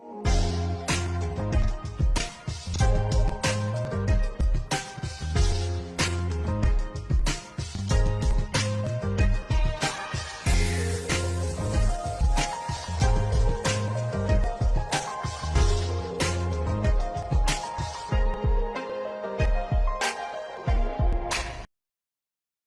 Bye.